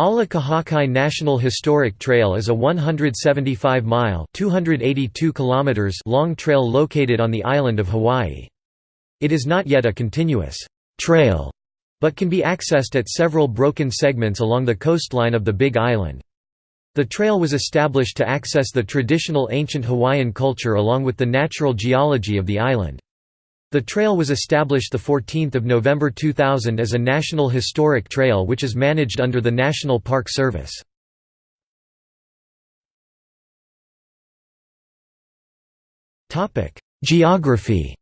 Ala Kahakai National Historic Trail is a 175-mile (282 kilometers) long trail located on the island of Hawaii. It is not yet a continuous trail, but can be accessed at several broken segments along the coastline of the Big Island. The trail was established to access the traditional ancient Hawaiian culture along with the natural geology of the island. The trail was established 14 November 2000 as a National Historic Trail which is managed under the National Park Service. Geography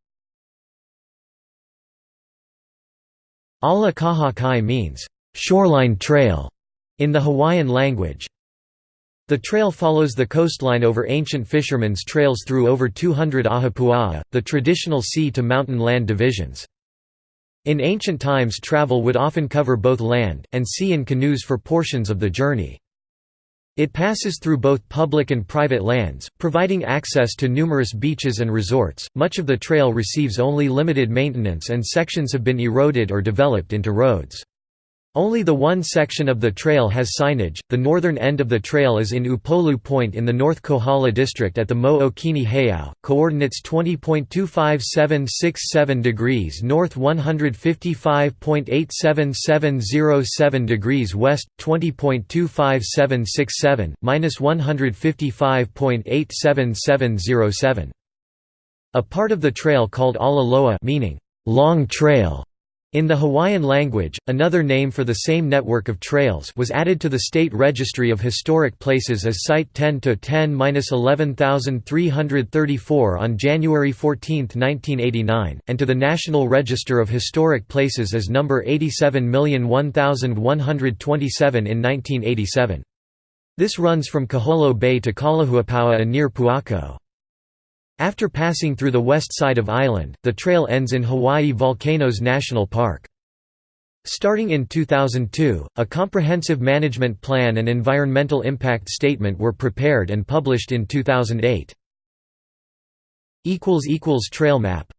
Ala Kahakai means, "...shoreline trail", in the Hawaiian language. The trail follows the coastline over ancient fishermen's trails through over 200 ahupua'a, the traditional sea-to-mountain land divisions. In ancient times travel would often cover both land, and sea in canoes for portions of the journey. It passes through both public and private lands, providing access to numerous beaches and resorts. Much of the trail receives only limited maintenance and sections have been eroded or developed into roads. Only the one section of the trail has signage. The northern end of the trail is in Upolu Point in the North Kohala district at the Mo'okini Heiau, coordinates 20.25767 degrees north 155.87707 degrees west, 20.25767, minus 155.87707. A part of the trail called Ala Loa meaning, long trail in the Hawaiian language, another name for the same network of trails was added to the State Registry of Historic Places as Site 10-10-11334 on January 14, 1989, and to the National Register of Historic Places as number 870127 in 1987. This runs from Kiholo Bay to Kalahuipua'a near Puako. After passing through the west side of island, the trail ends in Hawaii Volcanoes National Park. Starting in 2002, a comprehensive management plan and environmental impact statement were prepared and published in 2008. Trail map